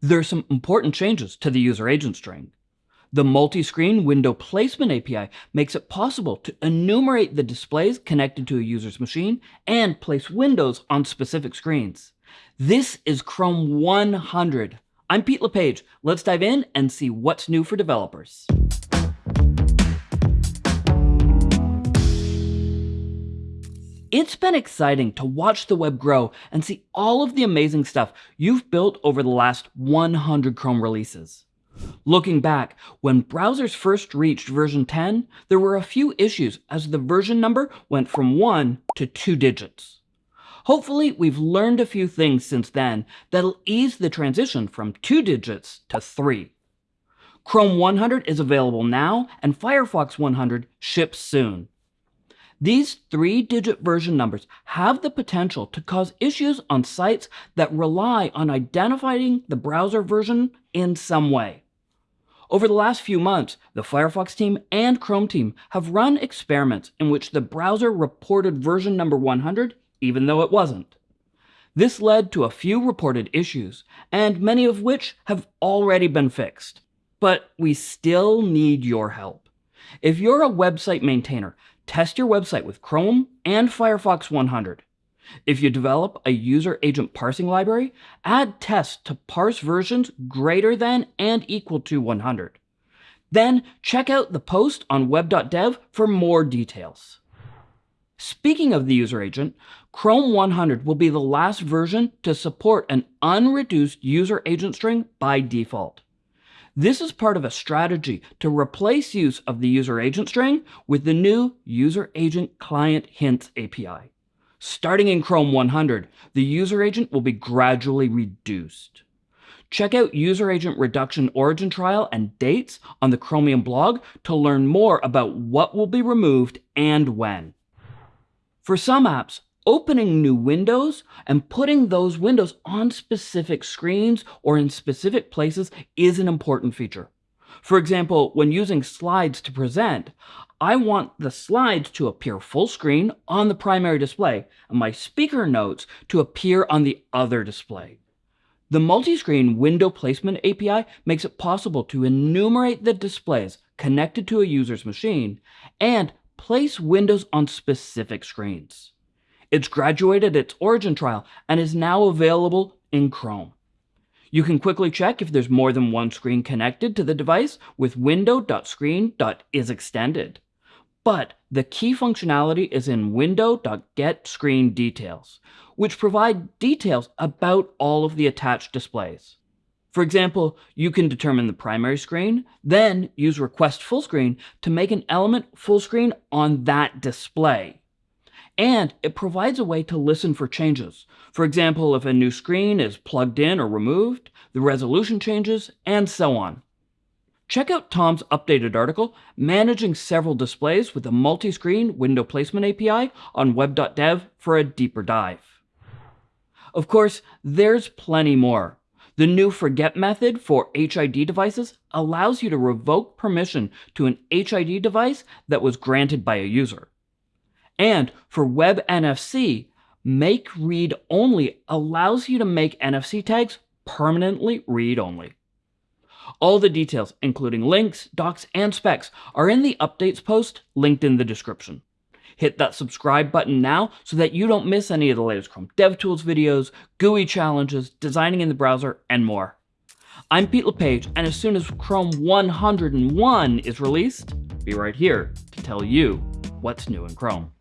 There are some important changes to the user agent string. The multi-screen window placement API makes it possible to enumerate the displays connected to a user's machine and place windows on specific screens. This is Chrome 100. I'm Pete LePage. Let's dive in and see what's new for developers. It's been exciting to watch the web grow and see all of the amazing stuff you've built over the last 100 Chrome releases. Looking back, when browsers first reached version 10, there were a few issues as the version number went from 1 to 2 digits. Hopefully, we've learned a few things since then that'll ease the transition from 2 digits to 3. Chrome 100 is available now, and Firefox 100 ships soon. These three-digit version numbers have the potential to cause issues on sites that rely on identifying the browser version in some way. Over the last few months, the Firefox team and Chrome team have run experiments in which the browser reported version number 100 even though it wasn't. This led to a few reported issues, and many of which have already been fixed. But we still need your help. If you're a website maintainer, Test your website with Chrome and Firefox 100. If you develop a user agent parsing library, add tests to parse versions greater than and equal to 100. Then check out the post on web.dev for more details. Speaking of the user agent, Chrome 100 will be the last version to support an unreduced user agent string by default. This is part of a strategy to replace use of the user agent string with the new user agent client hints API. Starting in Chrome 100, the user agent will be gradually reduced. Check out user agent reduction origin trial and dates on the Chromium blog to learn more about what will be removed and when. For some apps, opening new windows and putting those windows on specific screens or in specific places is an important feature. For example, when using slides to present, I want the slides to appear full screen on the primary display and my speaker notes to appear on the other display. The multi-screen window placement API makes it possible to enumerate the displays connected to a user's machine and place windows on specific screens. It's graduated its origin trial and is now available in Chrome. You can quickly check if there's more than one screen connected to the device with window.screen.isExtended. But the key functionality is in window.getScreenDetails, which provide details about all of the attached displays. For example, you can determine the primary screen, then use request full screen to make an element full screen on that display and it provides a way to listen for changes. For example, if a new screen is plugged in or removed, the resolution changes, and so on. Check out Tom's updated article, Managing Several Displays with a Multi-Screen Window Placement API on web.dev for a deeper dive. Of course, there's plenty more. The new forget method for HID devices allows you to revoke permission to an HID device that was granted by a user. And for Web NFC, Make Read Only allows you to make NFC tags permanently read only. All the details, including links, docs, and specs, are in the updates post linked in the description. Hit that subscribe button now so that you don't miss any of the latest Chrome DevTools videos, GUI challenges, designing in the browser, and more. I'm Pete LePage, and as soon as Chrome 101 is released, be right here to tell you what's new in Chrome.